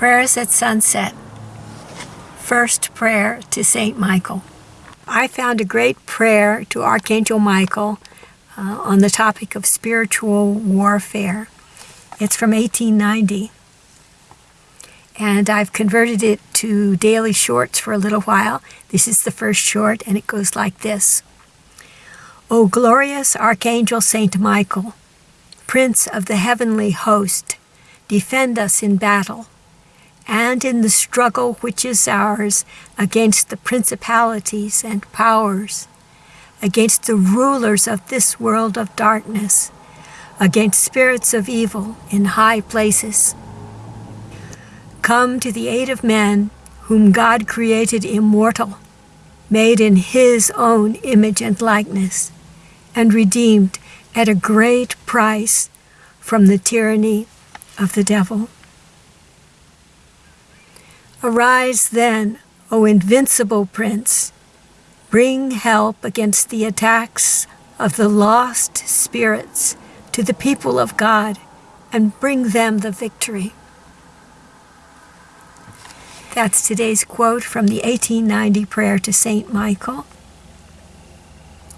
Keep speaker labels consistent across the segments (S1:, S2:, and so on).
S1: Prayers at Sunset. First prayer to St. Michael. I found a great prayer to Archangel Michael uh, on the topic of spiritual warfare. It's from 1890. And I've converted it to daily shorts for a little while. This is the first short, and it goes like this O glorious Archangel Saint Michael, Prince of the heavenly host, defend us in battle and in the struggle which is ours against the principalities and powers, against the rulers of this world of darkness, against spirits of evil in high places. Come to the aid of men whom God created immortal, made in his own image and likeness, and redeemed at a great price from the tyranny of the devil. Arise then, O invincible Prince, bring help against the attacks of the lost spirits to the people of God and bring them the victory. That's today's quote from the 1890 prayer to St. Michael.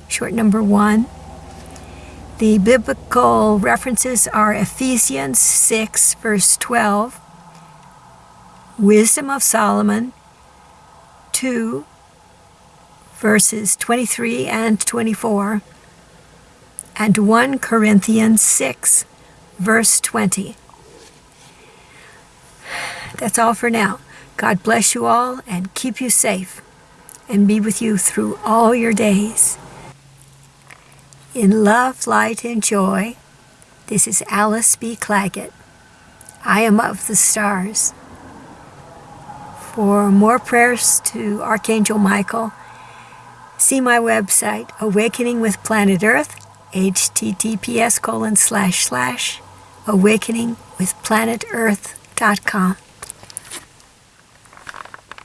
S1: Short number one. The biblical references are Ephesians 6, verse 12, Wisdom of Solomon 2, verses 23 and 24, and 1 Corinthians 6, verse 20. That's all for now. God bless you all and keep you safe and be with you through all your days. In love, light, and joy, this is Alice B. Clagett. I am of the stars. For more prayers to Archangel Michael, see my website, Awakening with Planet Earth, https colon slash slash awakeningwithplanetearth.com.